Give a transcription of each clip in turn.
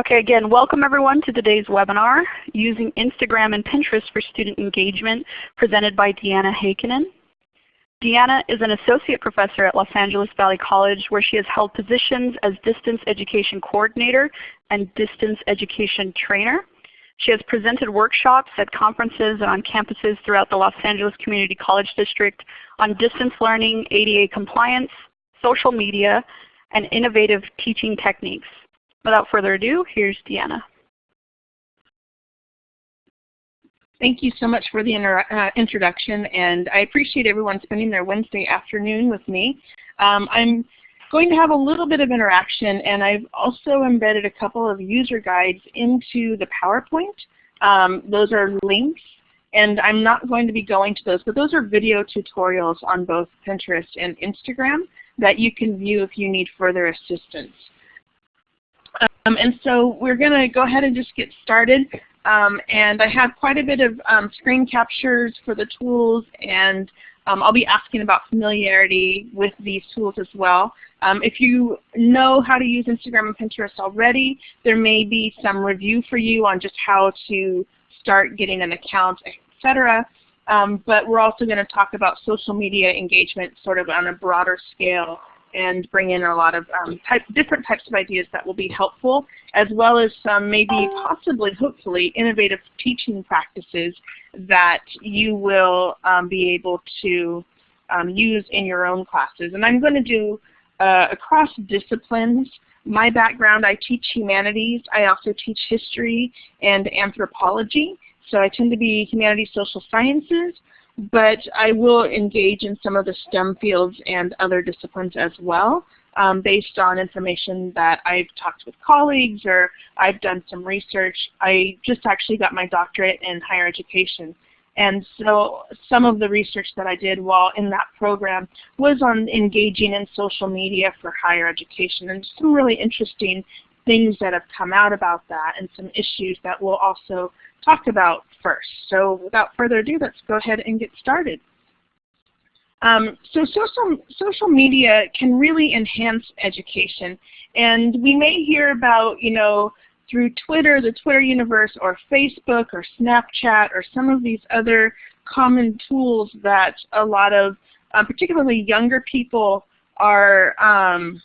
Okay, again, welcome everyone to today's webinar, Using Instagram and Pinterest for Student Engagement, presented by Deanna Heikkinen. Deanna is an associate professor at Los Angeles Valley College where she has held positions as Distance Education Coordinator and Distance Education Trainer. She has presented workshops at conferences and on campuses throughout the Los Angeles Community College District on distance learning, ADA compliance, social media, and innovative teaching techniques. Without further ado, here's Deanna. Thank you so much for the uh, introduction, and I appreciate everyone spending their Wednesday afternoon with me. Um, I'm going to have a little bit of interaction, and I've also embedded a couple of user guides into the PowerPoint. Um, those are links, and I'm not going to be going to those, but those are video tutorials on both Pinterest and Instagram that you can view if you need further assistance. Um, and so we're going to go ahead and just get started. Um, and I have quite a bit of um, screen captures for the tools and um, I'll be asking about familiarity with these tools as well. Um, if you know how to use Instagram and Pinterest already, there may be some review for you on just how to start getting an account, etc. Um, but we're also going to talk about social media engagement sort of on a broader scale and bring in a lot of um, type, different types of ideas that will be helpful, as well as some maybe possibly, hopefully, innovative teaching practices that you will um, be able to um, use in your own classes. And I'm going to do uh, across disciplines. My background, I teach humanities. I also teach history and anthropology. So I tend to be humanities, social sciences, but I will engage in some of the STEM fields and other disciplines as well um, based on information that I've talked with colleagues or I've done some research. I just actually got my doctorate in higher education. And so some of the research that I did while in that program was on engaging in social media for higher education and some really interesting things that have come out about that and some issues that we'll also talk about first. So without further ado, let's go ahead and get started. Um, so social, social media can really enhance education. And we may hear about, you know, through Twitter, the Twitter universe, or Facebook, or Snapchat, or some of these other common tools that a lot of, uh, particularly younger people, are um,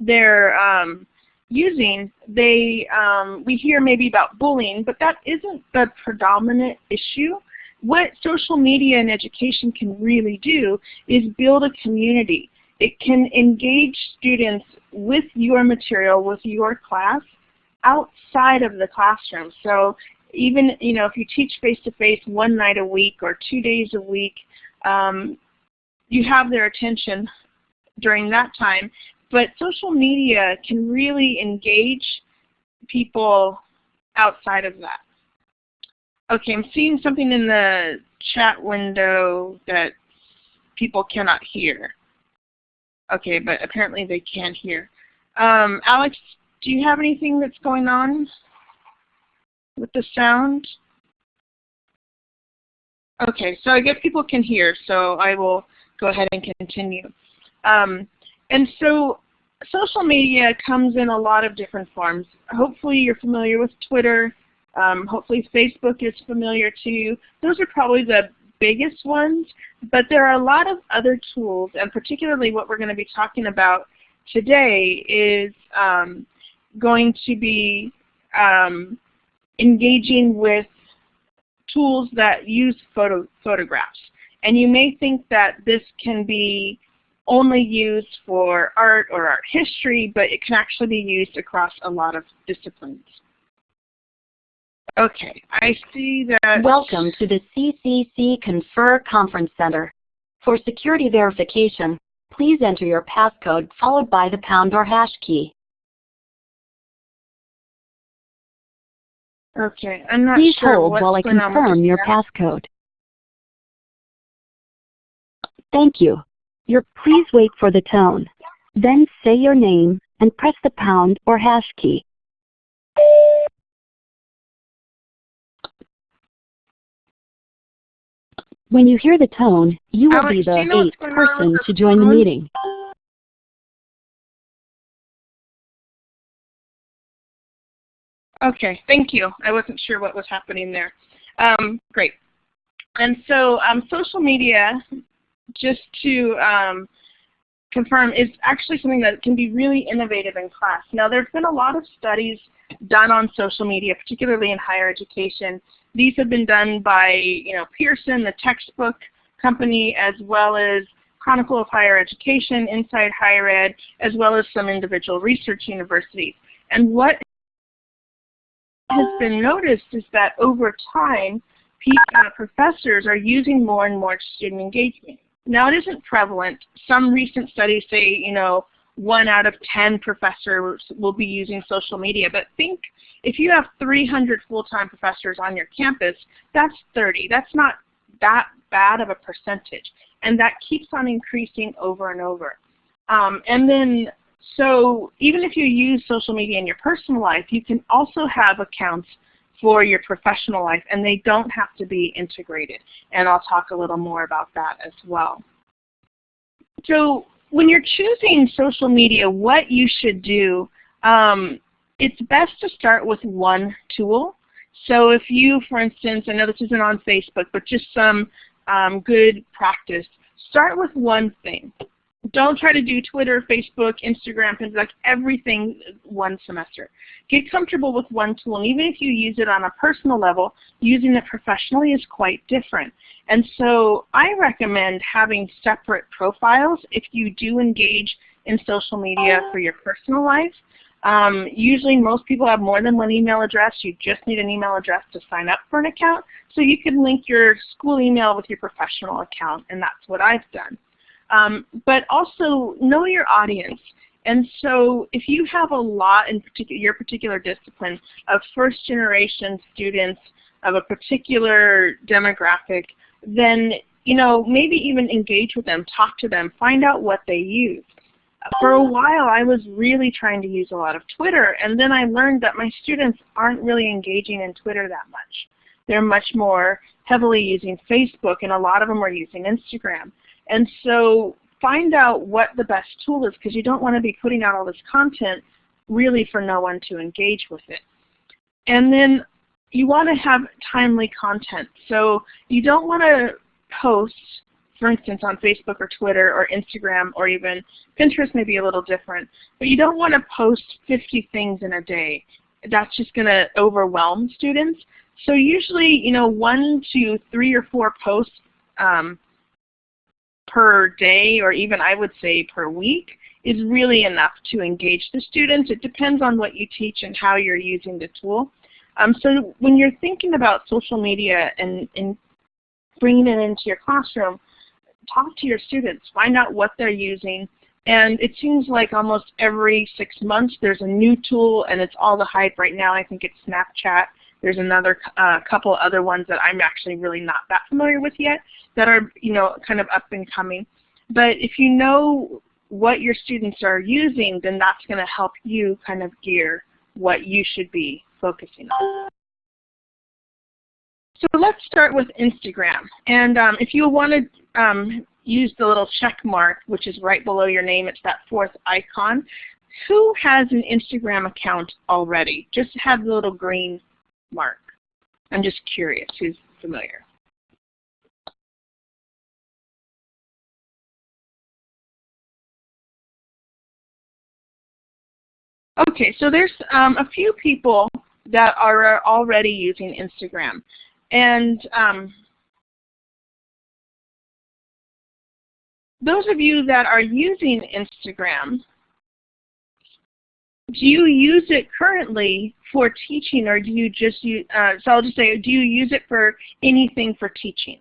they're um, using, they um, we hear maybe about bullying, but that isn't the predominant issue. What social media and education can really do is build a community. It can engage students with your material, with your class, outside of the classroom. So even you know if you teach face-to-face -face one night a week or two days a week, um, you have their attention during that time. But social media can really engage people outside of that. Okay, I'm seeing something in the chat window that people cannot hear. Okay, but apparently they can hear. Um, Alex, do you have anything that's going on with the sound? Okay, so I guess people can hear, so I will go ahead and continue. Um, and so social media comes in a lot of different forms. Hopefully you're familiar with Twitter. Um, hopefully Facebook is familiar to you. Those are probably the biggest ones, but there are a lot of other tools, and particularly what we're going to be talking about today is um, going to be um, engaging with tools that use photo photographs. And you may think that this can be only used for art or art history, but it can actually be used across a lot of disciplines. Okay, I see that... Welcome to the CCC Confer Conference Center. For security verification, please enter your passcode followed by the pound or hash key. Okay, I'm not Please sure hold while I confirm your passcode. Thank you. Your please wait for the tone. Then say your name and press the pound or hash key. When you hear the tone, you will Alex, be the you know eighth person to join the meeting. Okay, thank you. I wasn't sure what was happening there. Um, great. And so um, social media, just to um, confirm, is actually something that can be really innovative in class. Now there's been a lot of studies done on social media, particularly in higher education. These have been done by you know, Pearson, the textbook company, as well as Chronicle of Higher Education, Inside Higher Ed, as well as some individual research universities. And what has been noticed is that over time, uh, professors are using more and more student engagement. Now it isn't prevalent. Some recent studies say, you know, one out of 10 professors will be using social media. But think if you have 300 full-time professors on your campus, that's 30. That's not that bad of a percentage. And that keeps on increasing over and over. Um, and then, so even if you use social media in your personal life, you can also have accounts for your professional life, and they don't have to be integrated. And I'll talk a little more about that as well. So when you're choosing social media, what you should do, um, it's best to start with one tool. So if you, for instance, I know this isn't on Facebook, but just some um, good practice, start with one thing don't try to do Twitter, Facebook, Instagram, things like everything one semester. Get comfortable with one tool, and even if you use it on a personal level, using it professionally is quite different. And so I recommend having separate profiles if you do engage in social media for your personal life. Um, usually most people have more than one email address. You just need an email address to sign up for an account. So you can link your school email with your professional account, and that's what I've done. Um, but also know your audience. And so if you have a lot in particular, your particular discipline of first generation students of a particular demographic, then you know, maybe even engage with them, talk to them, find out what they use. For a while I was really trying to use a lot of Twitter and then I learned that my students aren't really engaging in Twitter that much. They're much more heavily using Facebook and a lot of them are using Instagram. And so find out what the best tool is because you don't want to be putting out all this content really for no one to engage with it. And then you want to have timely content. So you don't want to post, for instance, on Facebook or Twitter or Instagram or even Pinterest may be a little different, but you don't want to post 50 things in a day. That's just going to overwhelm students. So usually, you know, one to three or four posts um, per day or even I would say per week is really enough to engage the students. It depends on what you teach and how you're using the tool. Um, so when you're thinking about social media and, and bringing it into your classroom, talk to your students, find out what they're using, and it seems like almost every six months there's a new tool and it's all the hype right now. I think it's Snapchat. There's another uh, couple other ones that I'm actually really not that familiar with yet that are you know kind of up and coming. But if you know what your students are using, then that's going to help you kind of gear what you should be focusing on. So let's start with Instagram. And um, if you want to um, use the little check mark, which is right below your name, it's that fourth icon. Who has an Instagram account already? Just have the little green mark. I'm just curious who's familiar. Okay, so there's um, a few people that are already using Instagram. And um, those of you that are using Instagram, do you use it currently for teaching or do you just use, uh, so I'll just say, do you use it for anything for teaching?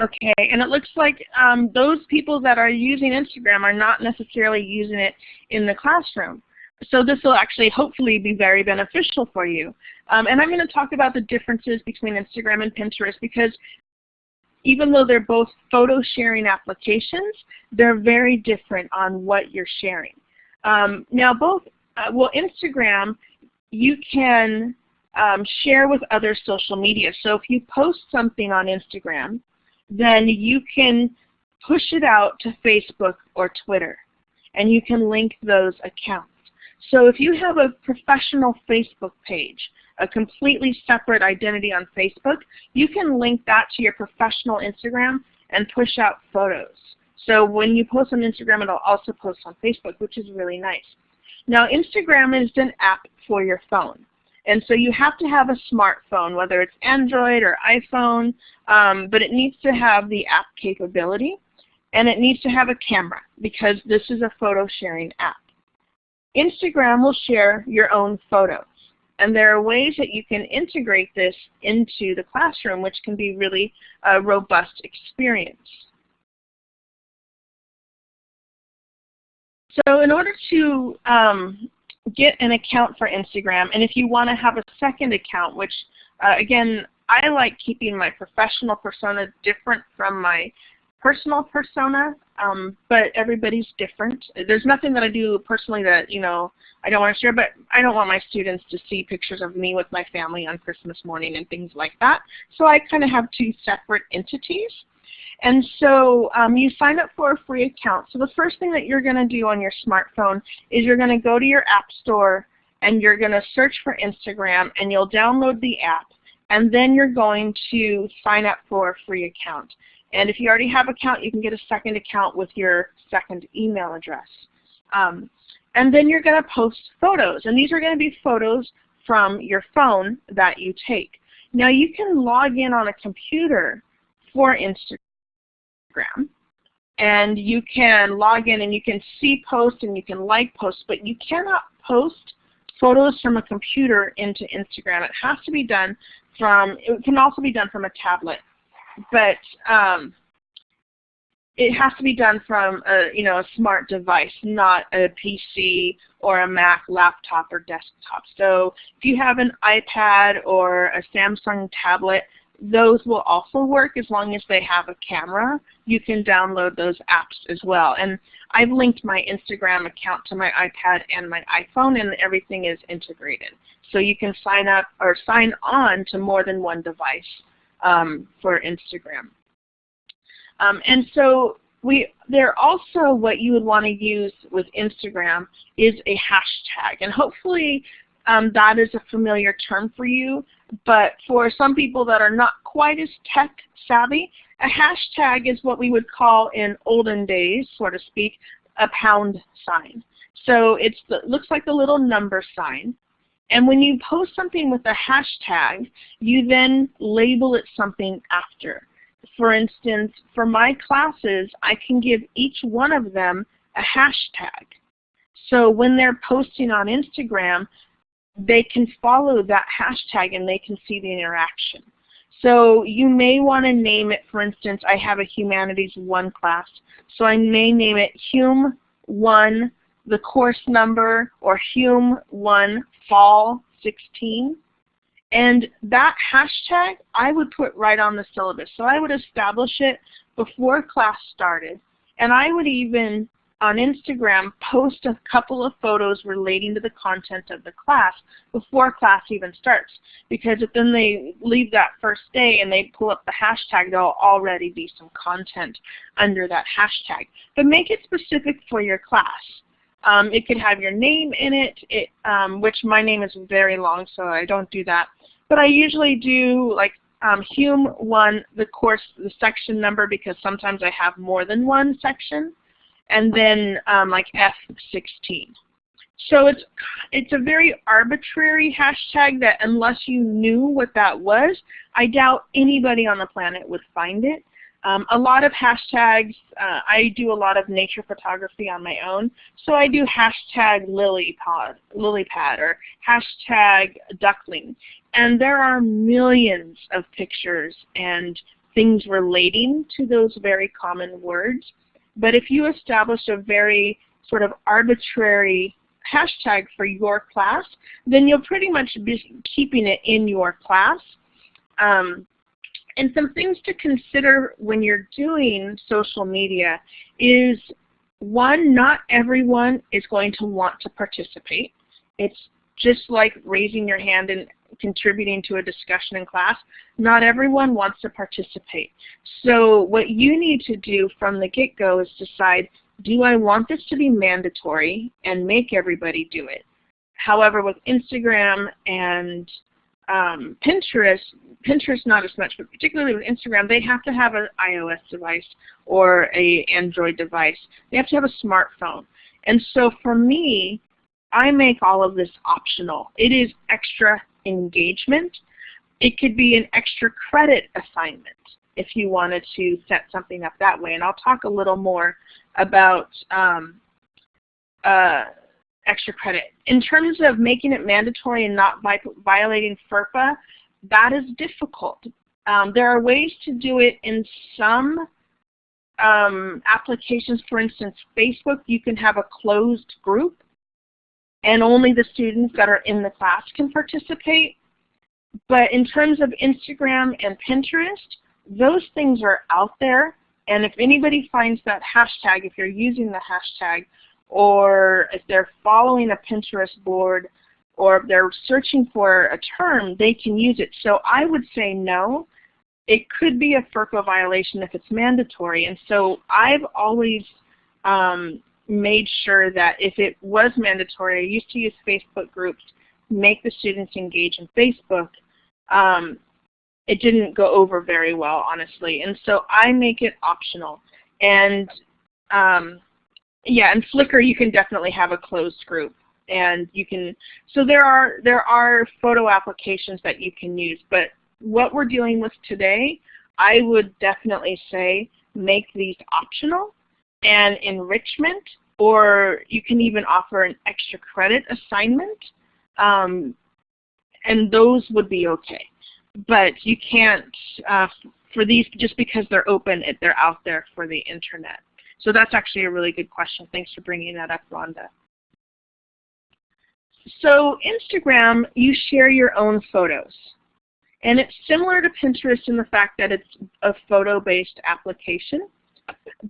Okay, and it looks like um, those people that are using Instagram are not necessarily using it in the classroom. So this will actually hopefully be very beneficial for you. Um, and I'm going to talk about the differences between Instagram and Pinterest because even though they're both photo sharing applications, they're very different on what you're sharing. Um, now both, uh, well Instagram, you can um, share with other social media. So if you post something on Instagram, then you can push it out to Facebook or Twitter, and you can link those accounts. So if you have a professional Facebook page, a completely separate identity on Facebook, you can link that to your professional Instagram and push out photos. So when you post on Instagram, it'll also post on Facebook, which is really nice. Now Instagram is an app for your phone. And so you have to have a smartphone, whether it's Android or iPhone, um, but it needs to have the app capability and it needs to have a camera because this is a photo sharing app. Instagram will share your own photos. And there are ways that you can integrate this into the classroom, which can be really a robust experience. So in order to um, get an account for Instagram, and if you want to have a second account, which uh, again, I like keeping my professional persona different from my personal persona, um, but everybody's different. There's nothing that I do personally that you know I don't want to share, but I don't want my students to see pictures of me with my family on Christmas morning and things like that. So I kind of have two separate entities. And so um, you sign up for a free account. So the first thing that you're going to do on your smartphone is you're going to go to your app store and you're going to search for Instagram and you'll download the app and then you're going to sign up for a free account. And if you already have an account, you can get a second account with your second email address. Um, and then you're going to post photos. And these are going to be photos from your phone that you take. Now you can log in on a computer for Instagram. And you can log in and you can see posts and you can like posts, but you cannot post photos from a computer into Instagram. It has to be done from, it can also be done from a tablet but um, it has to be done from a you know a smart device, not a PC or a Mac laptop or desktop. So if you have an iPad or a Samsung tablet, those will also work as long as they have a camera. You can download those apps as well. And I've linked my Instagram account to my iPad and my iPhone and everything is integrated. So you can sign up or sign on to more than one device um, for Instagram. Um, and so we there also what you would want to use with Instagram is a hashtag. And hopefully um, that is a familiar term for you. But for some people that are not quite as tech savvy, a hashtag is what we would call in olden days, so to speak, a pound sign. So it looks like the little number sign. And when you post something with a hashtag, you then label it something after. For instance, for my classes, I can give each one of them a hashtag. So when they're posting on Instagram, they can follow that hashtag and they can see the interaction. So you may want to name it, for instance, I have a Humanities 1 class, so I may name it Hume 1 the course number or Hume 1 Fall 16. And that hashtag I would put right on the syllabus. So I would establish it before class started. And I would even, on Instagram, post a couple of photos relating to the content of the class before class even starts. Because if then they leave that first day and they pull up the hashtag, there'll already be some content under that hashtag. But make it specific for your class. Um, it could have your name in it, it um, which my name is very long, so I don't do that. But I usually do like um, Hume 1, the course, the section number, because sometimes I have more than one section, and then um, like F16. So it's, it's a very arbitrary hashtag that unless you knew what that was, I doubt anybody on the planet would find it. Um, a lot of hashtags, uh, I do a lot of nature photography on my own, so I do hashtag lilypad, lilypad or hashtag duckling. And there are millions of pictures and things relating to those very common words. But if you establish a very sort of arbitrary hashtag for your class, then you'll pretty much be keeping it in your class. Um, and some things to consider when you're doing social media is one, not everyone is going to want to participate. It's just like raising your hand and contributing to a discussion in class, not everyone wants to participate. So what you need to do from the get-go is decide, do I want this to be mandatory and make everybody do it? However, with Instagram and um, Pinterest, Pinterest not as much, but particularly with Instagram, they have to have an iOS device or a Android device. They have to have a smartphone. And so for me, I make all of this optional. It is extra engagement. It could be an extra credit assignment if you wanted to set something up that way. And I'll talk a little more about um, uh, extra credit. In terms of making it mandatory and not violating FERPA, that is difficult. Um, there are ways to do it in some um, applications. For instance, Facebook, you can have a closed group and only the students that are in the class can participate. But in terms of Instagram and Pinterest, those things are out there. And if anybody finds that hashtag, if you're using the hashtag, or if they're following a Pinterest board, or if they're searching for a term, they can use it. So I would say no. It could be a FERPA violation if it's mandatory. And so I've always um, made sure that if it was mandatory, I used to use Facebook groups, make the students engage in Facebook. Um, it didn't go over very well, honestly. And so I make it optional. And um, yeah, and Flickr you can definitely have a closed group. And you can, so there are, there are photo applications that you can use. But what we're dealing with today, I would definitely say make these optional and enrichment, or you can even offer an extra credit assignment, um, and those would be okay. But you can't, uh, for these, just because they're open, they're out there for the internet. So that's actually a really good question. Thanks for bringing that up, Rhonda. So Instagram, you share your own photos. And it's similar to Pinterest in the fact that it's a photo-based application.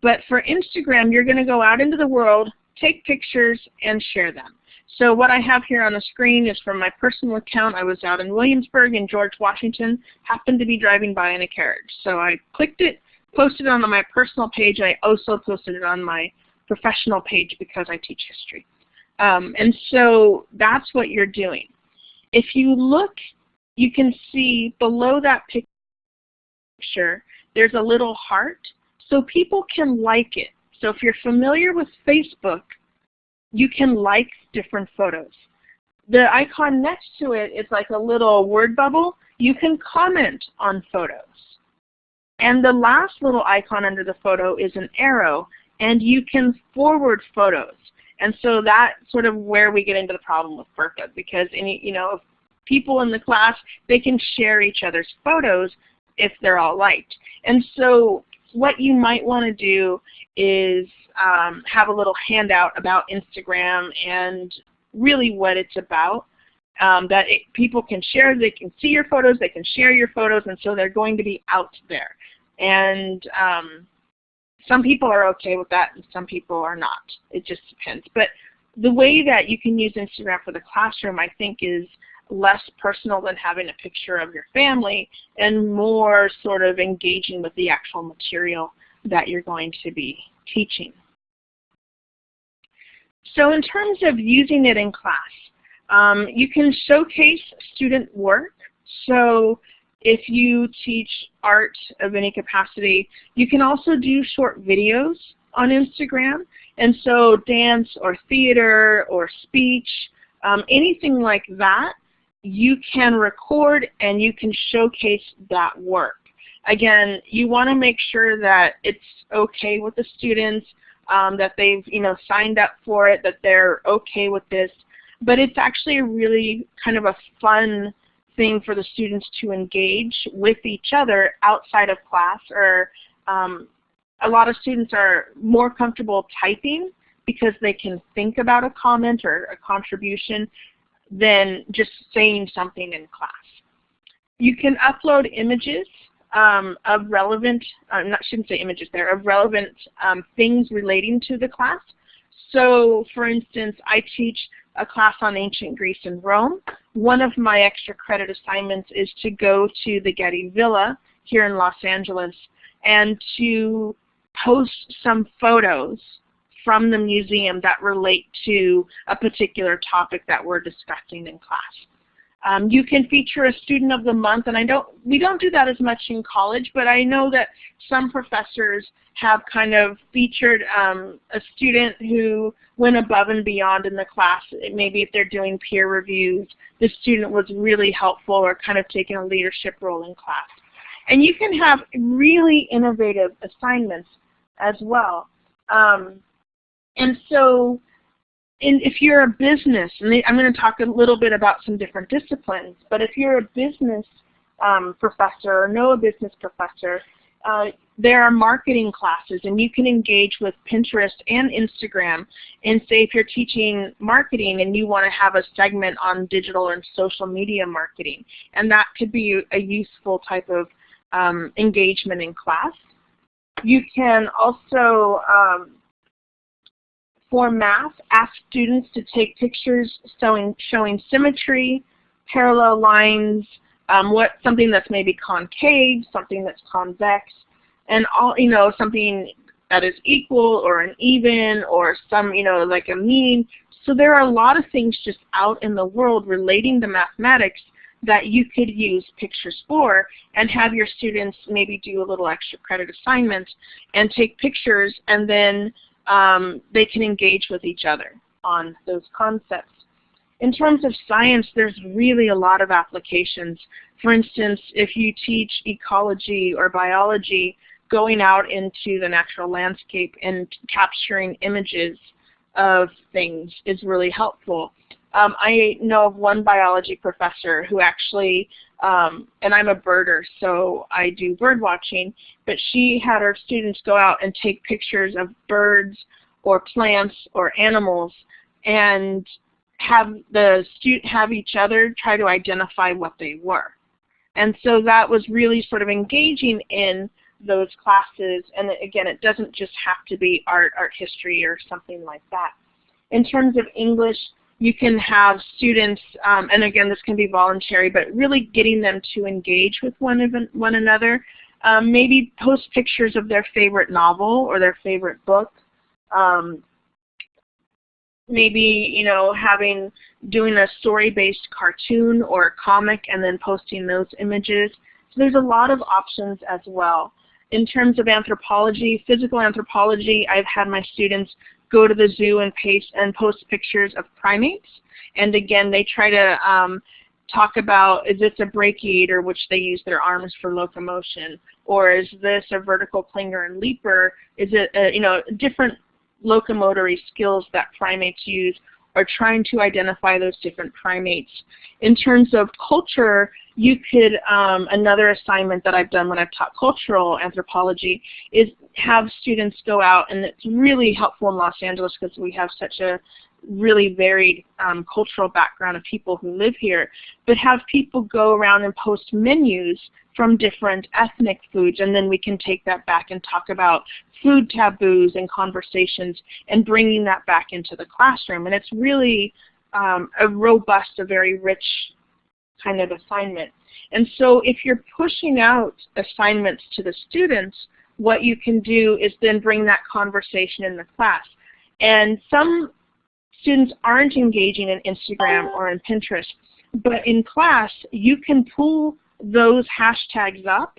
But for Instagram, you're going to go out into the world, take pictures, and share them. So what I have here on the screen is from my personal account. I was out in Williamsburg in George Washington, happened to be driving by in a carriage. So I clicked it, posted it on my personal page. I also posted it on my professional page because I teach history. Um, and so that's what you're doing. If you look, you can see below that picture, there's a little heart so people can like it. So if you're familiar with Facebook, you can like different photos. The icon next to it is like a little word bubble. You can comment on photos. And the last little icon under the photo is an arrow, and you can forward photos. And so that's sort of where we get into the problem with FERPA, because any, you know, people in the class, they can share each other's photos if they're all liked. And so what you might want to do is um, have a little handout about Instagram and really what it's about. Um, that it, people can share, they can see your photos, they can share your photos, and so they're going to be out there. And um, some people are okay with that and some people are not. It just depends. But the way that you can use Instagram for the classroom I think is less personal than having a picture of your family and more sort of engaging with the actual material that you're going to be teaching. So in terms of using it in class, um, you can showcase student work. So if you teach art of any capacity, you can also do short videos on Instagram. And so dance or theater or speech, um, anything like that you can record and you can showcase that work. Again, you want to make sure that it's okay with the students, um, that they've you know signed up for it, that they're okay with this. But it's actually really kind of a fun thing for the students to engage with each other outside of class or um, a lot of students are more comfortable typing because they can think about a comment or a contribution than just saying something in class. You can upload images um, of relevant, uh, not shouldn't say images there, of relevant um, things relating to the class. So for instance, I teach a class on ancient Greece and Rome. One of my extra credit assignments is to go to the Getty Villa here in Los Angeles and to post some photos from the museum that relate to a particular topic that we're discussing in class. Um, you can feature a student of the month, and I don't, we don't do that as much in college, but I know that some professors have kind of featured um, a student who went above and beyond in the class. Maybe if they're doing peer reviews, the student was really helpful or kind of taking a leadership role in class. And you can have really innovative assignments as well. Um, and so in, if you're a business, and I'm going to talk a little bit about some different disciplines, but if you're a business um, professor or know a business professor, uh, there are marketing classes and you can engage with Pinterest and Instagram and say if you're teaching marketing and you want to have a segment on digital and social media marketing and that could be a useful type of um, engagement in class. You can also um, for math, ask students to take pictures showing, showing symmetry, parallel lines, um, what something that's maybe concave, something that's convex, and all you know something that is equal or an even or some you know like a mean. So there are a lot of things just out in the world relating to mathematics that you could use pictures for and have your students maybe do a little extra credit assignment and take pictures and then um, they can engage with each other on those concepts. In terms of science, there's really a lot of applications. For instance, if you teach ecology or biology, going out into the natural landscape and capturing images of things is really helpful. Um, I know of one biology professor who actually, um, and I'm a birder, so I do bird watching, but she had her students go out and take pictures of birds or plants or animals and have the student have each other try to identify what they were. And so that was really sort of engaging in those classes. And again, it doesn't just have to be art, art history, or something like that. In terms of English, you can have students, um, and again, this can be voluntary, but really getting them to engage with one, one another. Um, maybe post pictures of their favorite novel or their favorite book. Um, maybe you know having doing a story-based cartoon or a comic and then posting those images. So there's a lot of options as well. In terms of anthropology, physical anthropology, I've had my students go to the zoo and paste and post pictures of primates. And again, they try to um, talk about is this a brachiator, which they use their arms for locomotion, or is this a vertical clinger and leaper? Is it a, you know different locomotory skills that primates use, or trying to identify those different primates. In terms of culture, you could, um, another assignment that I've done when I've taught cultural anthropology is have students go out, and it's really helpful in Los Angeles because we have such a really varied um, cultural background of people who live here, but have people go around and post menus from different ethnic foods, and then we can take that back and talk about food taboos and conversations and bringing that back into the classroom. And it's really um, a robust, a very rich kind of assignment. And so if you're pushing out assignments to the students, what you can do is then bring that conversation in the class. And some students aren't engaging in Instagram or in Pinterest, but in class you can pull those hashtags up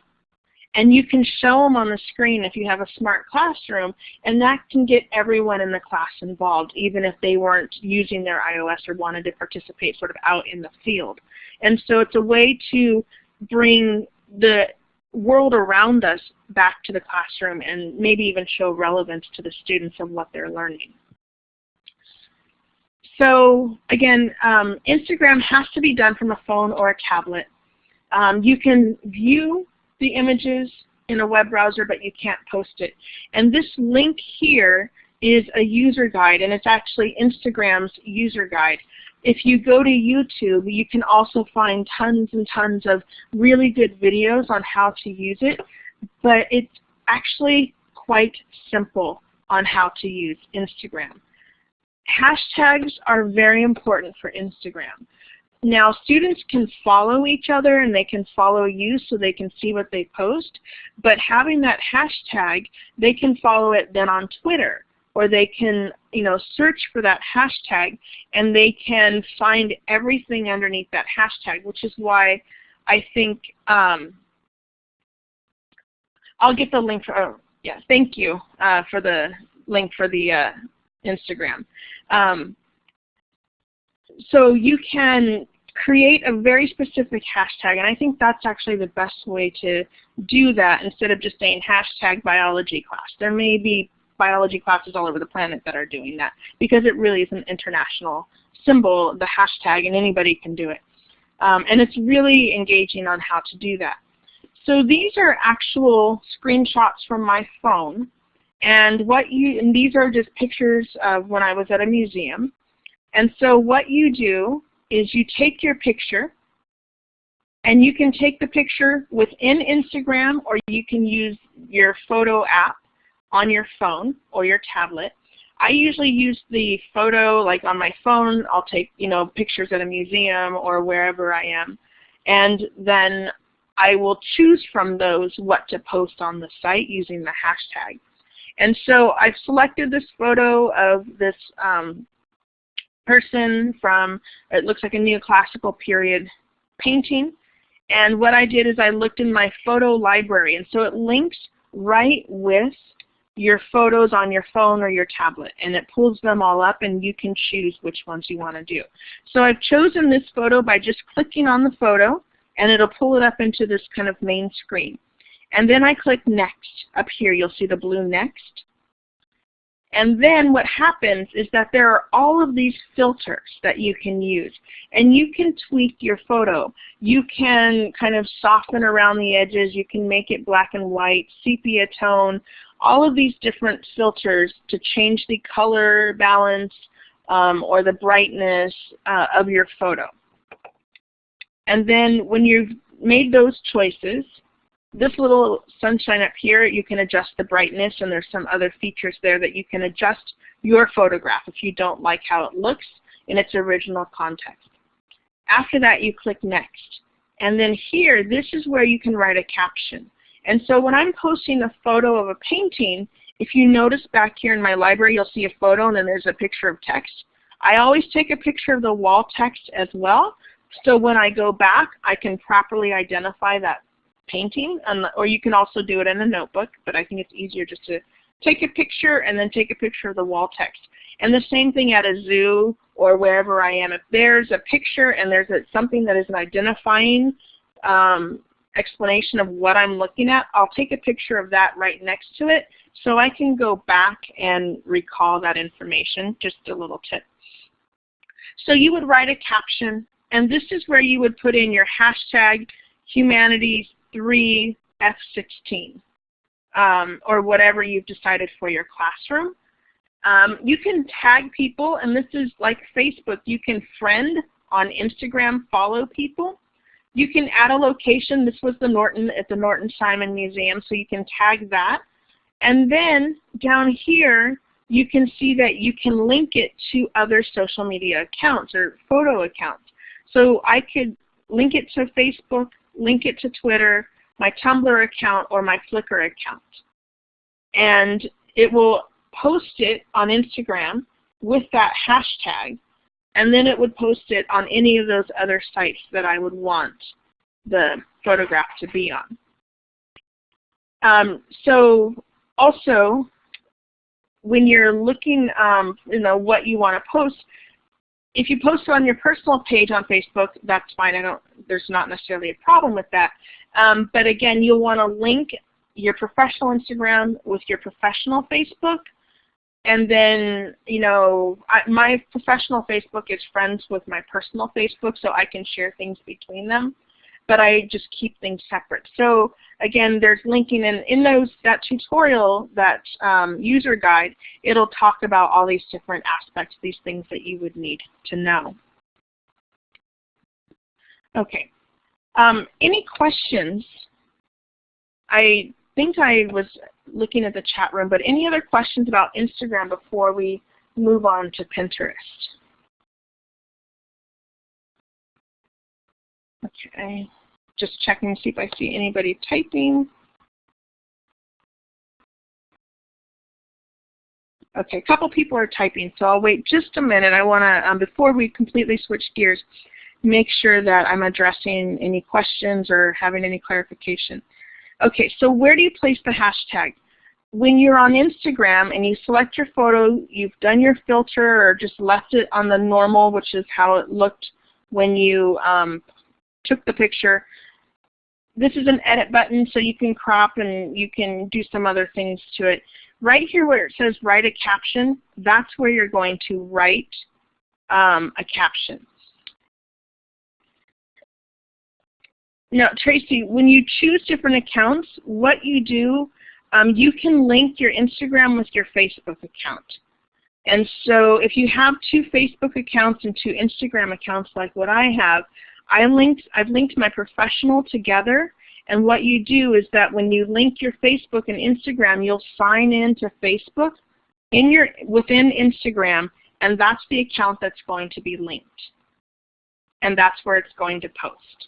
and you can show them on the screen if you have a smart classroom, and that can get everyone in the class involved, even if they weren't using their iOS or wanted to participate sort of out in the field. And so it's a way to bring the world around us back to the classroom and maybe even show relevance to the students of what they're learning. So again, um, Instagram has to be done from a phone or a tablet. Um, you can view the images in a web browser, but you can't post it. And this link here is a user guide, and it's actually Instagram's user guide. If you go to YouTube, you can also find tons and tons of really good videos on how to use it, but it's actually quite simple on how to use Instagram. hashtags are very important for Instagram. Now students can follow each other and they can follow you so they can see what they post, but having that hashtag, they can follow it then on Twitter or they can you know, search for that hashtag and they can find everything underneath that hashtag, which is why I think um, I'll get the link for, oh, yeah, thank you uh, for the link for the uh, Instagram. Um, so you can create a very specific hashtag, and I think that's actually the best way to do that instead of just saying hashtag biology class. There may be biology classes all over the planet that are doing that because it really is an international symbol, the hashtag, and anybody can do it. Um, and it's really engaging on how to do that. So these are actual screenshots from my phone. And what you and these are just pictures of when I was at a museum. And so what you do is you take your picture and you can take the picture within Instagram or you can use your photo app on your phone or your tablet. I usually use the photo like on my phone. I'll take you know pictures at a museum or wherever I am. And then I will choose from those what to post on the site using the hashtag. And so I've selected this photo of this um, person from, it looks like a neoclassical period painting. And what I did is I looked in my photo library. And so it links right with your photos on your phone or your tablet and it pulls them all up and you can choose which ones you want to do. So I've chosen this photo by just clicking on the photo and it'll pull it up into this kind of main screen. And then I click next. Up here you'll see the blue next. And then what happens is that there are all of these filters that you can use. And you can tweak your photo. You can kind of soften around the edges. You can make it black and white, sepia tone, all of these different filters to change the color balance um, or the brightness uh, of your photo. And then when you've made those choices, this little sunshine up here, you can adjust the brightness and there's some other features there that you can adjust your photograph if you don't like how it looks in its original context. After that, you click Next. And then here, this is where you can write a caption. And so when I'm posting a photo of a painting, if you notice back here in my library, you'll see a photo and then there's a picture of text. I always take a picture of the wall text as well. So when I go back, I can properly identify that painting, or you can also do it in a notebook, but I think it's easier just to take a picture and then take a picture of the wall text. And the same thing at a zoo or wherever I am. If there's a picture and there's a, something that is an identifying um, explanation of what I'm looking at, I'll take a picture of that right next to it so I can go back and recall that information, just a little tip. So you would write a caption, and this is where you would put in your hashtag humanities3f16 um, or whatever you've decided for your classroom. Um, you can tag people, and this is like Facebook. You can friend on Instagram, follow people. You can add a location. This was the Norton at the Norton Simon Museum, so you can tag that. And then down here, you can see that you can link it to other social media accounts or photo accounts. So I could link it to Facebook, link it to Twitter, my Tumblr account, or my Flickr account. And it will post it on Instagram with that hashtag and then it would post it on any of those other sites that I would want the photograph to be on. Um, so also, when you're looking, um, you know, what you want to post, if you post on your personal page on Facebook, that's fine. I don't. There's not necessarily a problem with that. Um, but again, you'll want to link your professional Instagram with your professional Facebook and then, you know, I, my professional Facebook is friends with my personal Facebook, so I can share things between them. But I just keep things separate. So again, there's linking in, in those that tutorial, that um, user guide, it'll talk about all these different aspects, these things that you would need to know. Okay. Um, any questions? I think I was looking at the chat room, but any other questions about Instagram before we move on to Pinterest. Okay, just checking to see if I see anybody typing. Okay, a couple people are typing, so I'll wait just a minute. I want to, um, before we completely switch gears, make sure that I'm addressing any questions or having any clarification. Okay, so where do you place the hashtag? When you're on Instagram and you select your photo, you've done your filter or just left it on the normal, which is how it looked when you um, took the picture. This is an edit button so you can crop and you can do some other things to it. Right here where it says write a caption, that's where you're going to write um, a caption. Now, Tracy, when you choose different accounts, what you do, um, you can link your Instagram with your Facebook account. And so if you have two Facebook accounts and two Instagram accounts like what I have, I linked, I've linked my professional together. And what you do is that when you link your Facebook and Instagram, you'll sign in to Facebook in your, within Instagram, and that's the account that's going to be linked. And that's where it's going to post.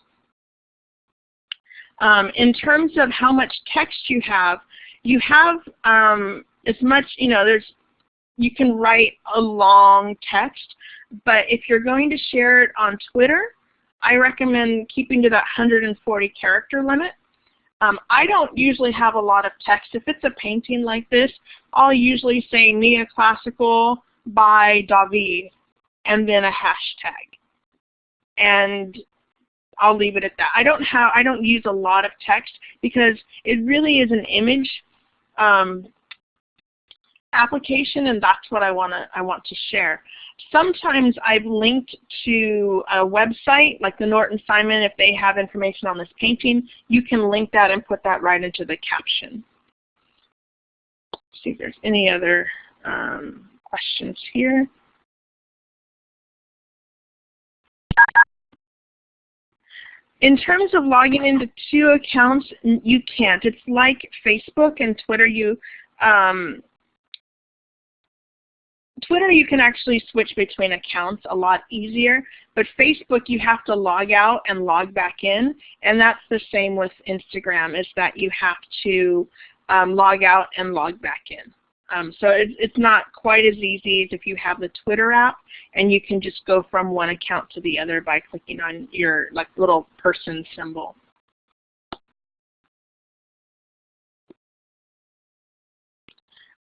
Um, in terms of how much text you have, you have um, as much, you know, there's, you can write a long text, but if you're going to share it on Twitter, I recommend keeping to that 140 character limit. Um, I don't usually have a lot of text. If it's a painting like this, I'll usually say Neoclassical by David and then a hashtag. And I'll leave it at that. I don't have I don't use a lot of text because it really is an image um, application and that's what I wanna I want to share. Sometimes I've linked to a website like the Norton Simon if they have information on this painting, you can link that and put that right into the caption. Let's see if there's any other um, questions here. In terms of logging into two accounts, you can't. It's like Facebook and Twitter. You um, Twitter you can actually switch between accounts a lot easier, but Facebook you have to log out and log back in, and that's the same with Instagram is that you have to um, log out and log back in. Um, so it, it's not quite as easy as if you have the Twitter app and you can just go from one account to the other by clicking on your like little person symbol.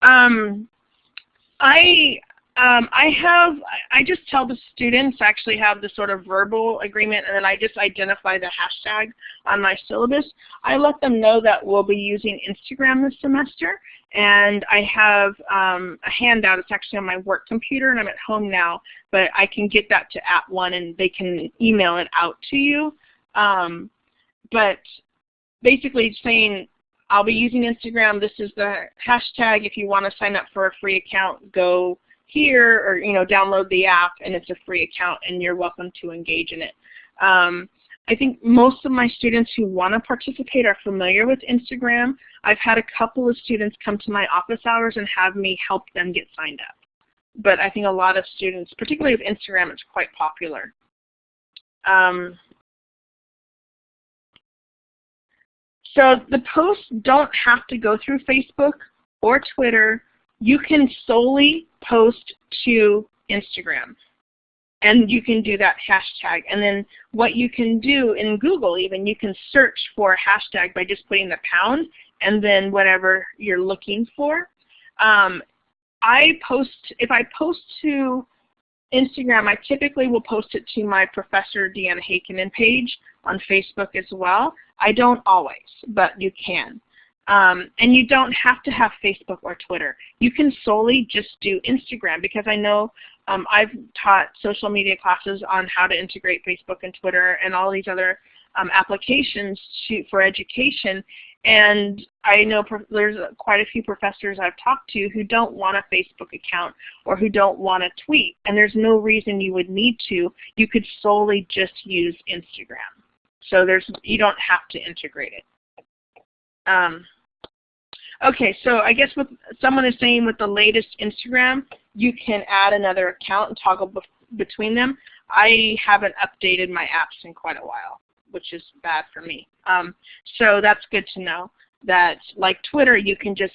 Um, I um, I have, I just tell the students actually have the sort of verbal agreement and then I just identify the hashtag on my syllabus. I let them know that we'll be using Instagram this semester and I have um, a handout. It's actually on my work computer and I'm at home now, but I can get that to @ONE and they can email it out to you. Um, but basically saying I'll be using Instagram. This is the hashtag. If you want to sign up for a free account, go here or you know download the app and it's a free account and you're welcome to engage in it. Um, I think most of my students who want to participate are familiar with Instagram. I've had a couple of students come to my office hours and have me help them get signed up. But I think a lot of students, particularly with Instagram, it's quite popular. Um, so the posts don't have to go through Facebook or Twitter you can solely post to Instagram. And you can do that hashtag. And then what you can do in Google even, you can search for a hashtag by just putting the pound and then whatever you're looking for. Um, I post, if I post to Instagram, I typically will post it to my Professor Deanna Heikkinen page on Facebook as well. I don't always, but you can. Um, and you don't have to have Facebook or Twitter. You can solely just do Instagram because I know um, I've taught social media classes on how to integrate Facebook and Twitter and all these other um, applications to, for education. And I know there's quite a few professors I've talked to who don't want a Facebook account or who don't want to tweet. And there's no reason you would need to. You could solely just use Instagram. So there's you don't have to integrate it. Um, Okay, so I guess what someone is saying with the latest Instagram, you can add another account and toggle between them. I haven't updated my apps in quite a while, which is bad for me. Um, so that's good to know that like Twitter, you can just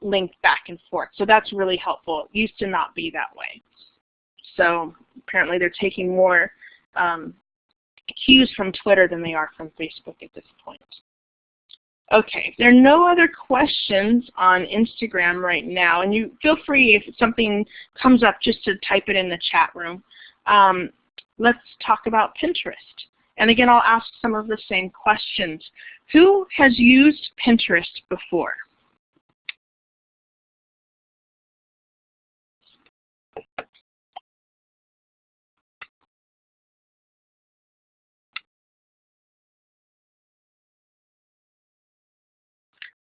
link back and forth. So that's really helpful. It used to not be that way. So apparently they're taking more um, cues from Twitter than they are from Facebook at this point. Okay, there are no other questions on Instagram right now, and you feel free if something comes up just to type it in the chat room. Um, let's talk about Pinterest. And again, I'll ask some of the same questions. Who has used Pinterest before?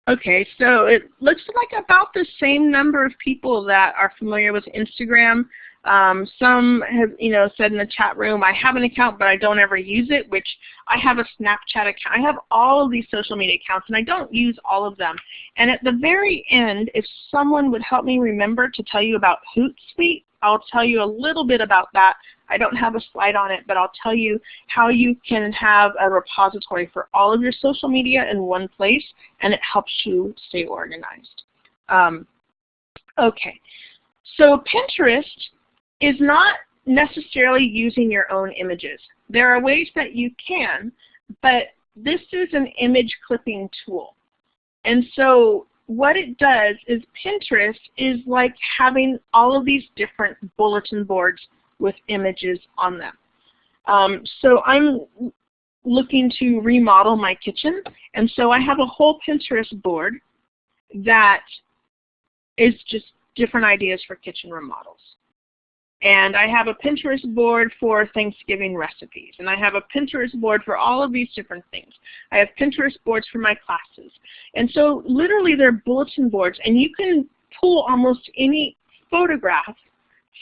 Okay, so it looks like about the same number of people that are familiar with Instagram. Um, some have, you know, said in the chat room, I have an account, but I don't ever use it, which I have a Snapchat account. I have all of these social media accounts, and I don't use all of them. And at the very end, if someone would help me remember to tell you about Hootsuite, I'll tell you a little bit about that. I don't have a slide on it, but I'll tell you how you can have a repository for all of your social media in one place, and it helps you stay organized. Um, okay, so Pinterest is not necessarily using your own images. There are ways that you can, but this is an image clipping tool. And so what it does is Pinterest is like having all of these different bulletin boards with images on them. Um, so I'm looking to remodel my kitchen, and so I have a whole Pinterest board that is just different ideas for kitchen remodels. And I have a Pinterest board for Thanksgiving recipes. And I have a Pinterest board for all of these different things. I have Pinterest boards for my classes. And so literally they're bulletin boards. And you can pull almost any photograph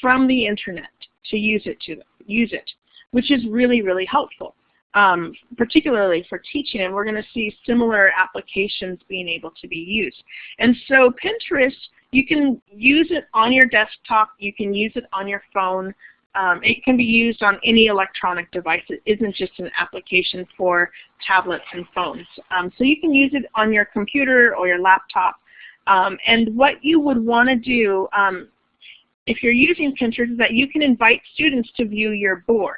from the internet to use it to use it, which is really, really helpful. Um, particularly for teaching, and we're going to see similar applications being able to be used. And so Pinterest you can use it on your desktop. You can use it on your phone. Um, it can be used on any electronic device. It isn't just an application for tablets and phones. Um, so you can use it on your computer or your laptop. Um, and what you would want to do um, if you're using Pinterest is that you can invite students to view your board.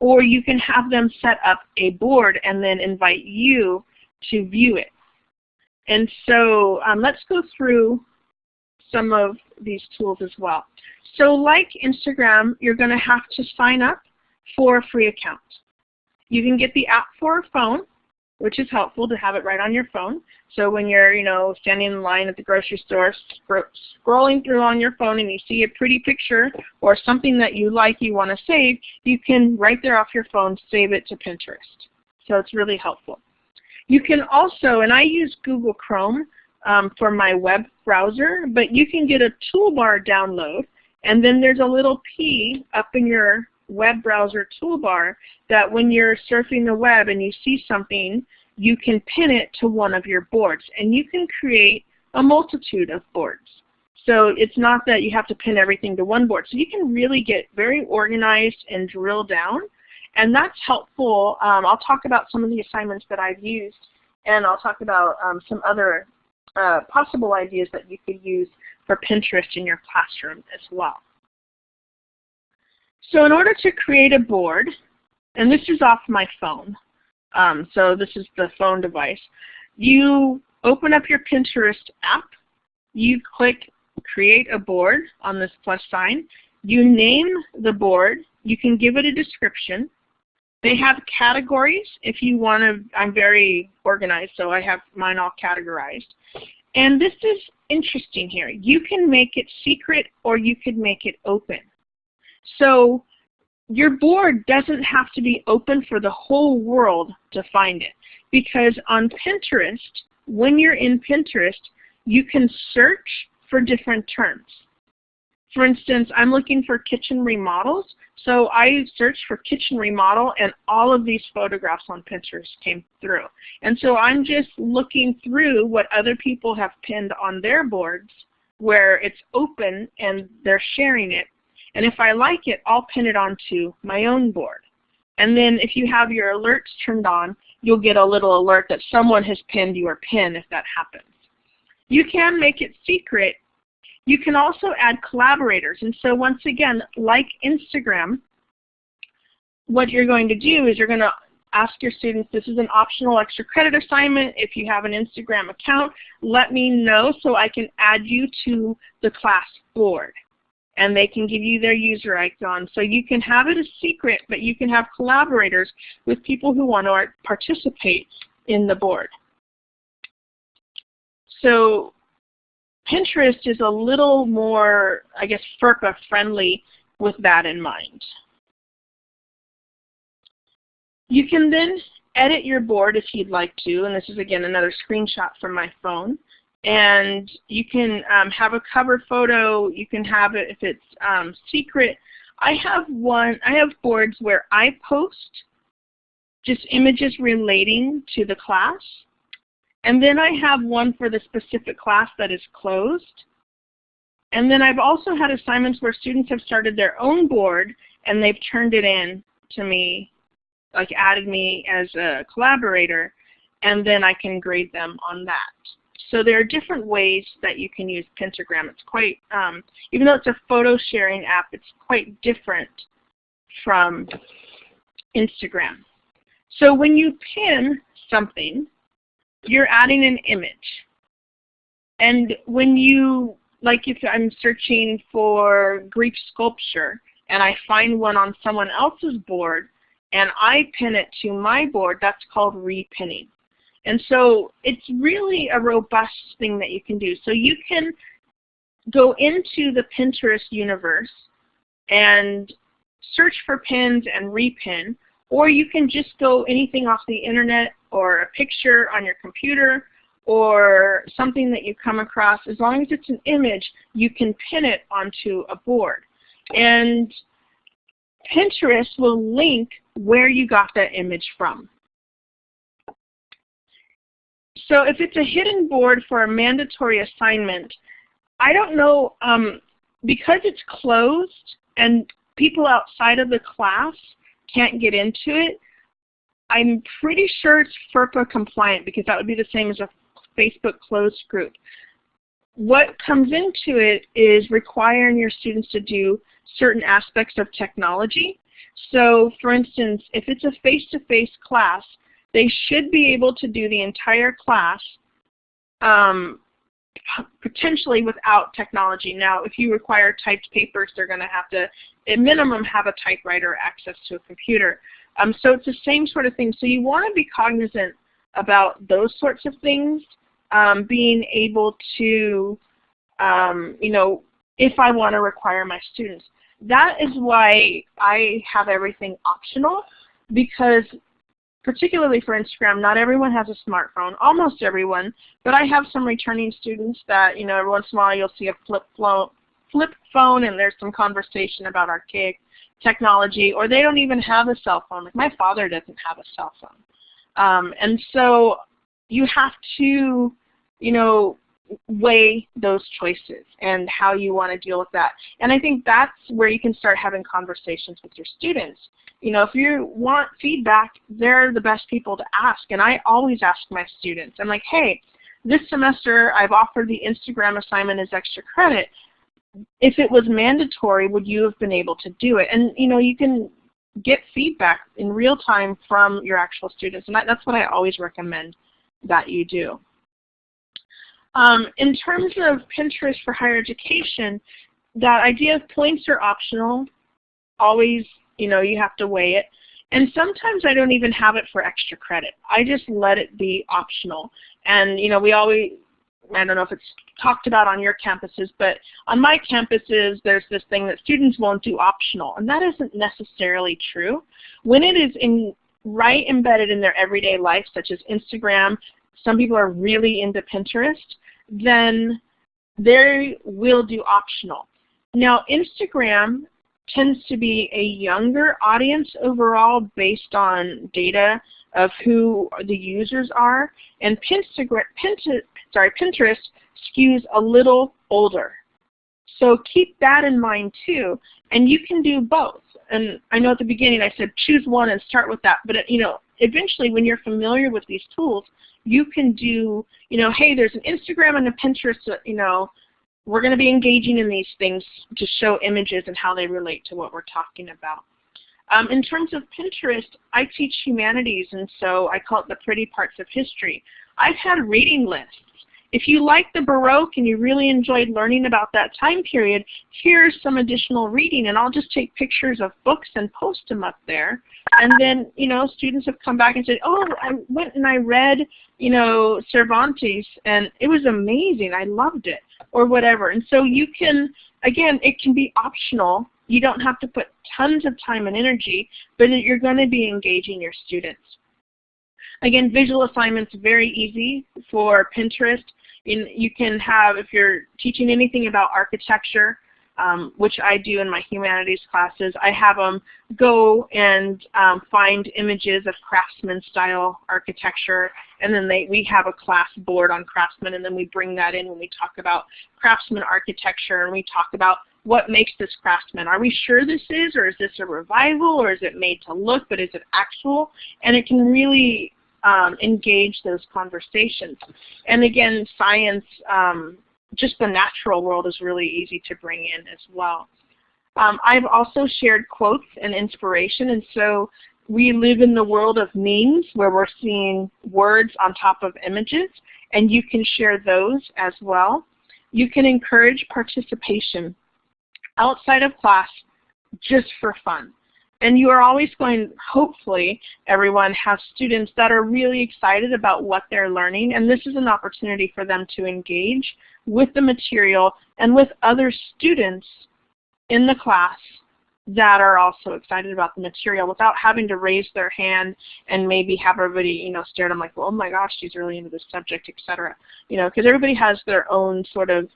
Or you can have them set up a board and then invite you to view it. And so um, let's go through some of these tools as well. So like Instagram, you're going to have to sign up for a free account. You can get the app for a phone, which is helpful to have it right on your phone. So when you're, you know, standing in line at the grocery store, scrolling through on your phone and you see a pretty picture or something that you like you want to save, you can right there off your phone save it to Pinterest. So it's really helpful. You can also, and I use Google Chrome, um, for my web browser, but you can get a toolbar download, and then there's a little P up in your web browser toolbar that when you're surfing the web and you see something, you can pin it to one of your boards, and you can create a multitude of boards. So it's not that you have to pin everything to one board. So you can really get very organized and drill down. And that's helpful. Um, I'll talk about some of the assignments that I've used, and I'll talk about um, some other uh, possible ideas that you could use for Pinterest in your classroom as well. So in order to create a board, and this is off my phone, um, so this is the phone device, you open up your Pinterest app, you click create a board on this plus sign, you name the board, you can give it a description, they have categories if you want to, I'm very organized, so I have mine all categorized. And this is interesting here. You can make it secret or you could make it open. So your board doesn't have to be open for the whole world to find it. Because on Pinterest, when you're in Pinterest, you can search for different terms. For instance, I'm looking for kitchen remodels, so I searched for kitchen remodel and all of these photographs on Pinterest came through. And so I'm just looking through what other people have pinned on their boards where it's open and they're sharing it. And if I like it, I'll pin it onto my own board. And then if you have your alerts turned on, you'll get a little alert that someone has pinned your pin if that happens. You can make it secret you can also add collaborators. And so once again, like Instagram, what you're going to do is you're going to ask your students, this is an optional extra credit assignment. If you have an Instagram account, let me know so I can add you to the class board. And they can give you their user icon. So you can have it a secret, but you can have collaborators with people who want to participate in the board. So Pinterest is a little more, I guess, FERPA friendly with that in mind. You can then edit your board if you'd like to, and this is again another screenshot from my phone. And you can um, have a cover photo, you can have it if it's um, secret. I have one, I have boards where I post just images relating to the class. And then I have one for the specific class that is closed. And then I've also had assignments where students have started their own board and they've turned it in to me, like added me as a collaborator, and then I can grade them on that. So there are different ways that you can use Pentagram. It's quite, um, even though it's a photo sharing app, it's quite different from Instagram. So when you pin something, you're adding an image. And when you, like if I'm searching for Greek sculpture and I find one on someone else's board and I pin it to my board, that's called repinning. And so it's really a robust thing that you can do. So you can go into the Pinterest universe and search for pins and repin, or you can just go anything off the internet or a picture on your computer or something that you come across, as long as it's an image, you can pin it onto a board. And Pinterest will link where you got that image from. So if it's a hidden board for a mandatory assignment, I don't know, um, because it's closed and people outside of the class can't get into it, I'm pretty sure it's FERPA compliant because that would be the same as a Facebook closed group. What comes into it is requiring your students to do certain aspects of technology. So for instance, if it's a face-to-face -face class, they should be able to do the entire class um, potentially without technology. Now, if you require typed papers, they're going to have to, at minimum, have a typewriter access to a computer. Um, so it's the same sort of thing. So you want to be cognizant about those sorts of things, um, being able to, um, you know, if I want to require my students. That is why I have everything optional because particularly for Instagram, not everyone has a smartphone, almost everyone, but I have some returning students that, you know, every once in a while you'll see a flip, flip phone and there's some conversation about archaic technology, or they don't even have a cell phone. Like my father doesn't have a cell phone. Um, and so you have to, you know, weigh those choices and how you want to deal with that. And I think that's where you can start having conversations with your students. You know, if you want feedback, they're the best people to ask. And I always ask my students, I'm like, hey, this semester I've offered the Instagram assignment as extra credit if it was mandatory, would you have been able to do it? And you know, you can get feedback in real time from your actual students, and that, that's what I always recommend that you do. Um, in terms of Pinterest for higher education, that idea of points are optional. Always, you know, you have to weigh it. And sometimes I don't even have it for extra credit. I just let it be optional. And you know, we always I don't know if it's talked about on your campuses, but on my campuses there's this thing that students won't do optional, and that isn't necessarily true. When it is in, right embedded in their everyday life, such as Instagram, some people are really into Pinterest, then they will do optional. Now Instagram tends to be a younger audience overall based on data of who the users are, and Pinterest, sorry, Pinterest skews a little older. So keep that in mind too, and you can do both. And I know at the beginning I said choose one and start with that, but you know, eventually when you're familiar with these tools, you can do, you know, hey, there's an Instagram and a Pinterest, you know, we're going to be engaging in these things to show images and how they relate to what we're talking about. Um, in terms of Pinterest, I teach humanities, and so I call it the pretty parts of history. I've had a reading lists. If you like the Baroque and you really enjoyed learning about that time period, here's some additional reading, and I'll just take pictures of books and post them up there. And then, you know, students have come back and said, oh, I went and I read, you know, Cervantes, and it was amazing. I loved it, or whatever. And so you can, again, it can be optional. You don't have to put tons of time and energy, but you're going to be engaging your students. Again, visual assignments very easy for Pinterest. In, you can have, if you're teaching anything about architecture, um, which I do in my humanities classes, I have them go and um, find images of craftsman style architecture and then they, we have a class board on craftsman and then we bring that in when we talk about craftsman architecture and we talk about what makes this craftsman. Are we sure this is or is this a revival or is it made to look but is it actual? And it can really um, engage those conversations. And again, science, um, just the natural world is really easy to bring in as well. Um, I've also shared quotes and inspiration, and so we live in the world of memes where we're seeing words on top of images, and you can share those as well. You can encourage participation outside of class just for fun. And you are always going, hopefully, everyone has students that are really excited about what they're learning, and this is an opportunity for them to engage with the material and with other students in the class that are also excited about the material without having to raise their hand and maybe have everybody, you know, stare at them like, well, oh my gosh, she's really into this subject, etc. You know, because everybody has their own sort of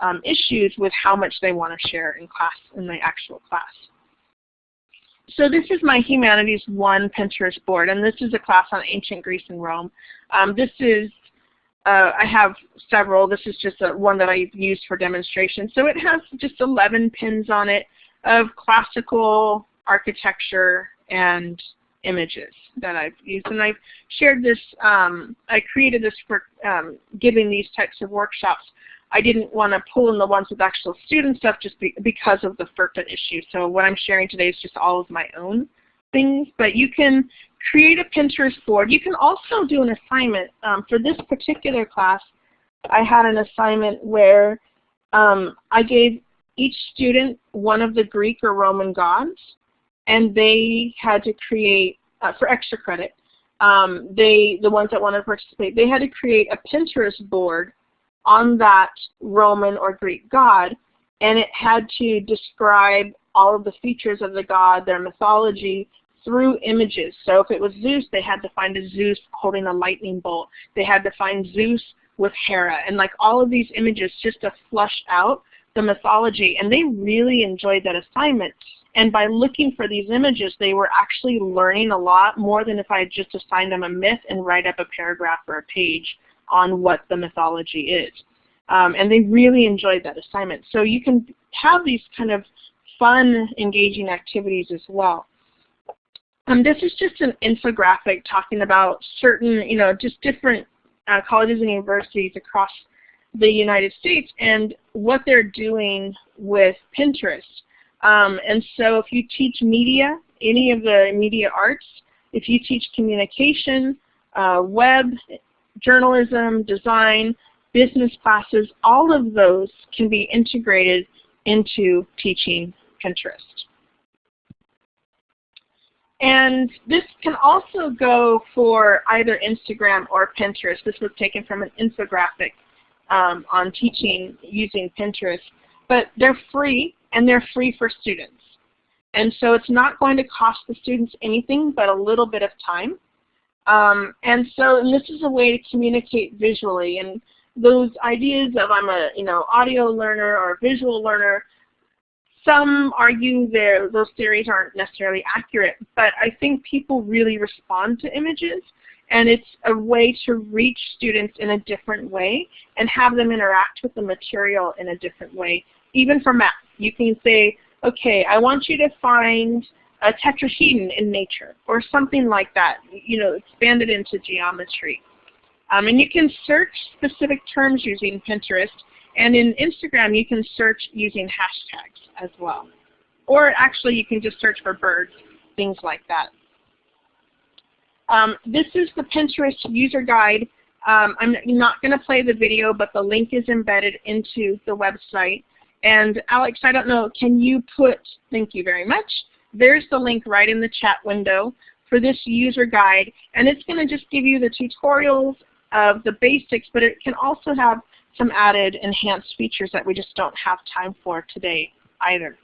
um, issues with how much they want to share in class, in the actual class so this is my Humanities 1 Pinterest board, and this is a class on ancient Greece and Rome. Um, this is, uh, I have several. This is just a, one that I've used for demonstration. So it has just 11 pins on it of classical architecture and images that I've used. And I've shared this, um, I created this for um, giving these types of workshops I didn't want to pull in the ones with actual student stuff just be, because of the FERPA issue. So what I'm sharing today is just all of my own things. But you can create a Pinterest board. You can also do an assignment. Um, for this particular class, I had an assignment where um, I gave each student one of the Greek or Roman gods, and they had to create, uh, for extra credit, um, they, the ones that wanted to participate, they had to create a Pinterest board on that Roman or Greek god, and it had to describe all of the features of the god, their mythology, through images. So if it was Zeus, they had to find a Zeus holding a lightning bolt. They had to find Zeus with Hera, and like all of these images just to flush out the mythology. And they really enjoyed that assignment. And by looking for these images, they were actually learning a lot more than if I had just assigned them a myth and write up a paragraph or a page on what the mythology is. Um, and they really enjoyed that assignment. So you can have these kind of fun, engaging activities as well. Um, this is just an infographic talking about certain, you know, just different uh, colleges and universities across the United States and what they're doing with Pinterest. Um, and so if you teach media, any of the media arts, if you teach communication, uh, web, journalism, design, business classes, all of those can be integrated into teaching Pinterest. And this can also go for either Instagram or Pinterest. This was taken from an infographic um, on teaching using Pinterest. But they're free, and they're free for students. And so it's not going to cost the students anything but a little bit of time. Um, and so and this is a way to communicate visually. And those ideas of I'm a you know audio learner or visual learner, some argue there those theories aren't necessarily accurate, but I think people really respond to images and it's a way to reach students in a different way and have them interact with the material in a different way. Even for math, you can say, okay, I want you to find a tetrahedron in nature or something like that, you know, expand it into geometry. Um, and you can search specific terms using Pinterest and in Instagram you can search using hashtags as well. Or actually you can just search for birds, things like that. Um, this is the Pinterest user guide. Um, I'm not going to play the video, but the link is embedded into the website. And Alex, I don't know, can you put, thank you very much, there's the link right in the chat window for this user guide. And it's going to just give you the tutorials of the basics, but it can also have some added enhanced features that we just don't have time for today either.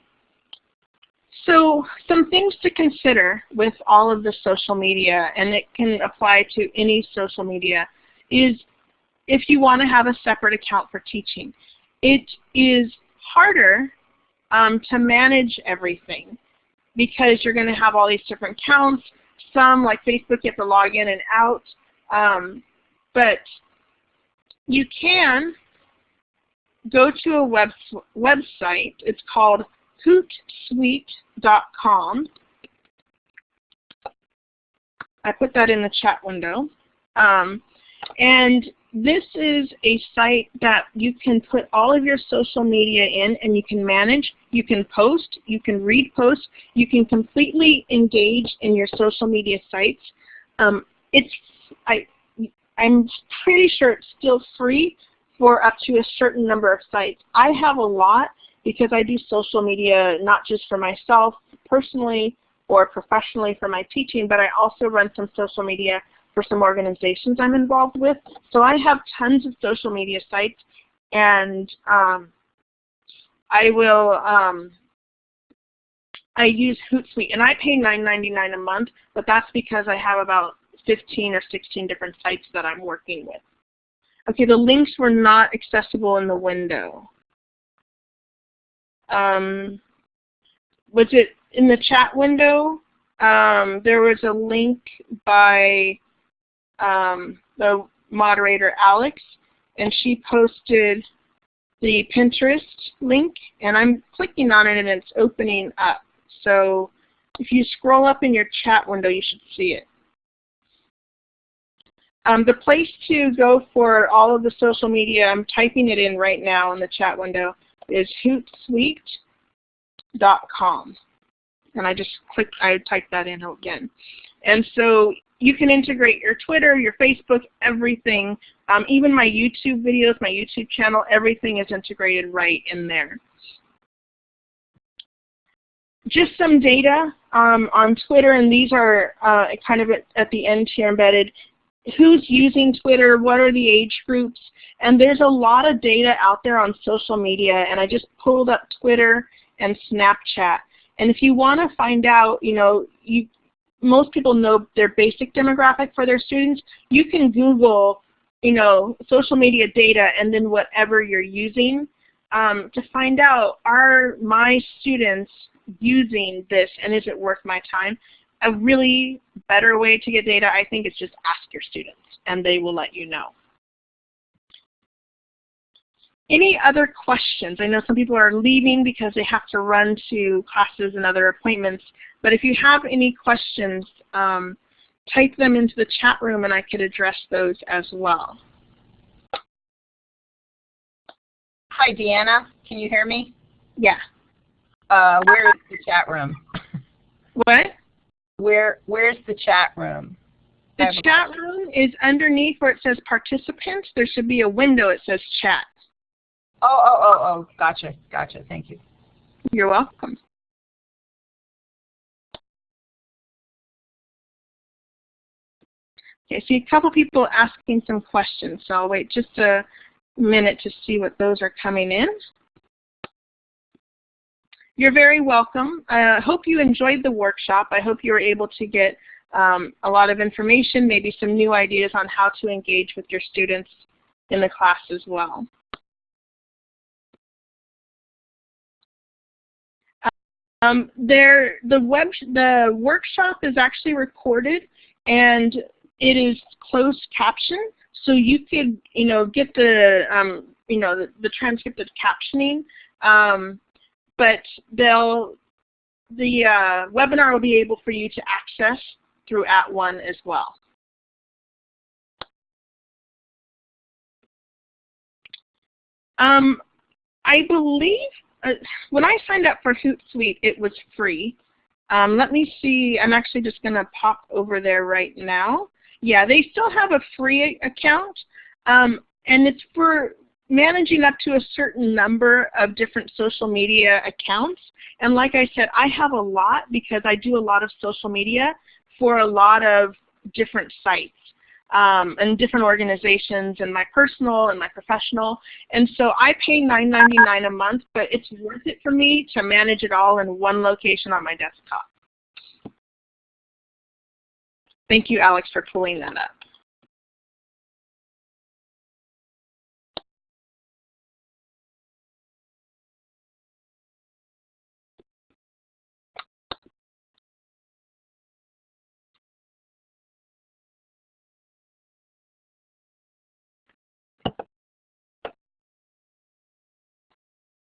So some things to consider with all of the social media, and it can apply to any social media, is if you want to have a separate account for teaching. It is harder um, to manage everything because you're going to have all these different accounts. Some, like Facebook, you have to log in and out. Um, but you can go to a web website. It's called hootsuite.com. I put that in the chat window. Um, and this is a site that you can put all of your social media in and you can manage, you can post, you can read posts, you can completely engage in your social media sites. Um, it's, I, I'm pretty sure it's still free for up to a certain number of sites. I have a lot because I do social media not just for myself personally or professionally for my teaching, but I also run some social media for some organizations I'm involved with. So I have tons of social media sites and um, I will um, I use Hootsuite and I pay $9.99 a month, but that's because I have about 15 or 16 different sites that I'm working with. Okay, the links were not accessible in the window. Um, was it in the chat window? Um, there was a link by um, the moderator Alex, and she posted the Pinterest link, and I'm clicking on it and it's opening up. So if you scroll up in your chat window, you should see it. Um, the place to go for all of the social media, I'm typing it in right now in the chat window, is hootsuite.com. And I just click, I typed that in again. And so you can integrate your Twitter, your Facebook, everything. Um, even my YouTube videos, my YouTube channel, everything is integrated right in there. Just some data um, on Twitter, and these are uh, kind of at, at the end here embedded who's using Twitter, what are the age groups, and there's a lot of data out there on social media, and I just pulled up Twitter and Snapchat. And if you want to find out, you know, you, most people know their basic demographic for their students. You can Google, you know, social media data and then whatever you're using um, to find out, are my students using this and is it worth my time? a really better way to get data, I think, is just ask your students, and they will let you know. Any other questions? I know some people are leaving because they have to run to classes and other appointments, but if you have any questions, um, type them into the chat room and I could address those as well. Hi, Deanna. Can you hear me? Yeah. Uh, where is the chat room? What? Where Where's the chat room? The chat room is underneath where it says participants. There should be a window that says chat. Oh, oh, oh, oh, gotcha, gotcha. Thank you. You're welcome. Okay, see a couple people asking some questions, so I'll wait just a minute to see what those are coming in. You're very welcome. I uh, hope you enjoyed the workshop. I hope you were able to get um, a lot of information, maybe some new ideas on how to engage with your students in the class as well. Um, there, the web, the workshop is actually recorded, and it is closed captioned, so you could, you know, get the, um, you know, the, the transcript of captioning, um, but they'll, the uh, webinar will be able for you to access through At @ONE as well. Um, I believe when I signed up for Hootsuite, it was free. Um, let me see. I'm actually just going to pop over there right now. Yeah, they still have a free account, um, and it's for managing up to a certain number of different social media accounts. And like I said, I have a lot because I do a lot of social media for a lot of different sites um, and different organizations and my personal and my professional. And so I pay $9.99 a month, but it's worth it for me to manage it all in one location on my desktop. Thank you, Alex, for pulling that up.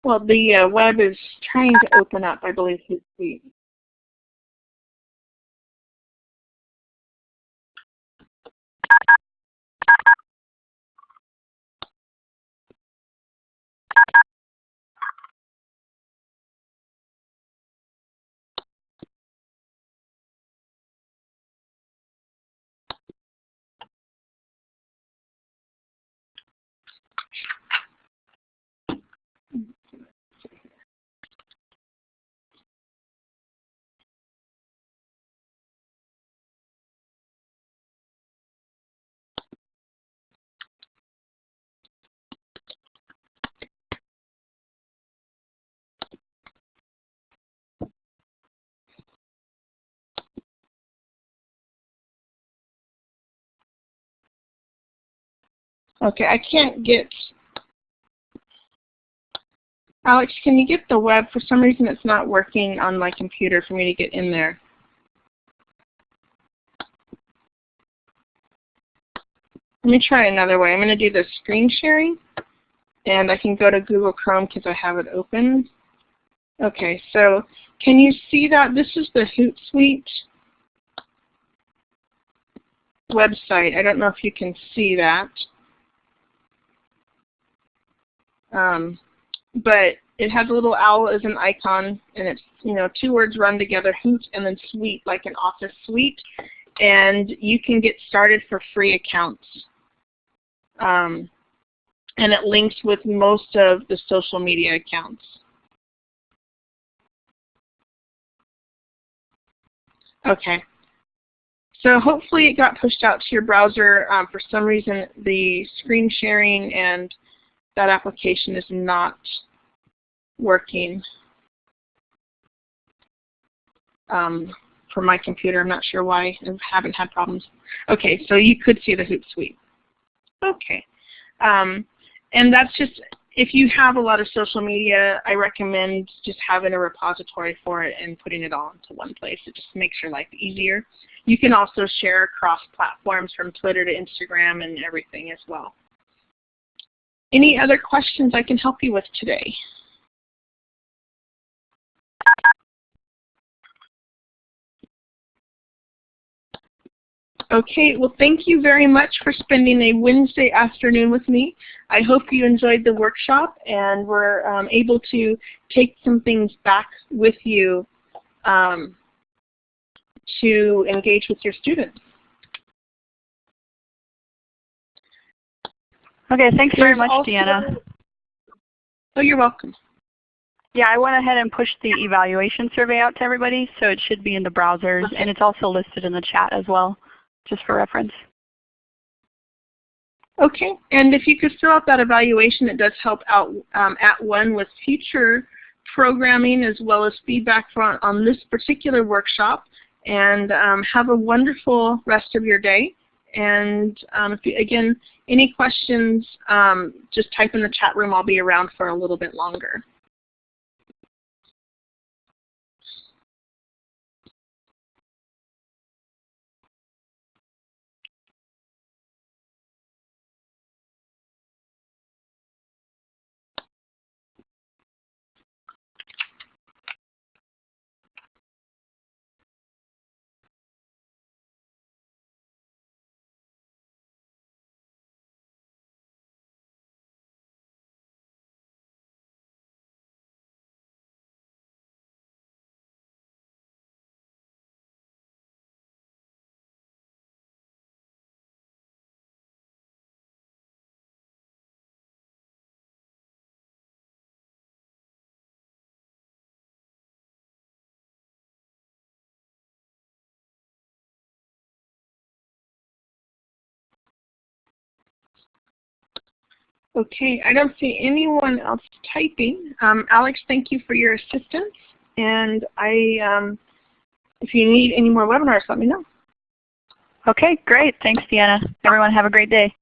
Well, the uh, web is trying to open up, I believe, Hootsuite. Okay, I can't get, Alex, can you get the web? For some reason it's not working on my computer for me to get in there. Let me try another way. I'm going to do the screen sharing, and I can go to Google Chrome because I have it open. Okay, so can you see that? This is the Hootsuite website. I don't know if you can see that. Um, but it has a little owl as an icon, and it's you know two words run together, hoot and then suite, like an office suite. And you can get started for free accounts. Um, and it links with most of the social media accounts. Okay. So hopefully it got pushed out to your browser. Um, for some reason, the screen sharing and that application is not working um, for my computer. I'm not sure why. I haven't had problems. Okay, so you could see the hoop Hootsuite. Okay. Um, and that's just, if you have a lot of social media, I recommend just having a repository for it and putting it all into one place. It just makes your life easier. You can also share across platforms from Twitter to Instagram and everything as well. Any other questions I can help you with today? Okay, well thank you very much for spending a Wednesday afternoon with me. I hope you enjoyed the workshop and were um, able to take some things back with you um, to engage with your students. Okay, thanks very much, Deanna. Oh, you're welcome. Yeah, I went ahead and pushed the evaluation survey out to everybody, so it should be in the browsers, okay. and it's also listed in the chat as well, just for reference. Okay, and if you could fill out that evaluation, it does help out um, at @ONE with future programming as well as feedback on, on this particular workshop. And um, have a wonderful rest of your day. And um, you, again, any questions, um, just type in the chat room. I'll be around for a little bit longer. Okay, I don't see anyone else typing. Um, Alex, thank you for your assistance. And I, um, if you need any more webinars, let me know. Okay, great. Thanks, Deanna. Everyone have a great day.